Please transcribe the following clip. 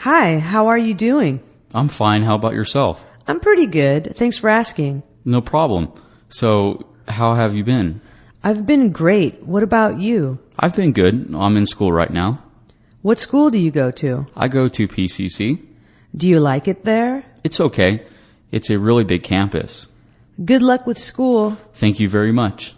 Hi, how are you doing? I'm fine. How about yourself? I'm pretty good. Thanks for asking. No problem. So, how have you been? I've been great. What about you? I've been good. I'm in school right now. What school do you go to? I go to PCC. Do you like it there? It's okay. It's a really big campus. Good luck with school. Thank you very much.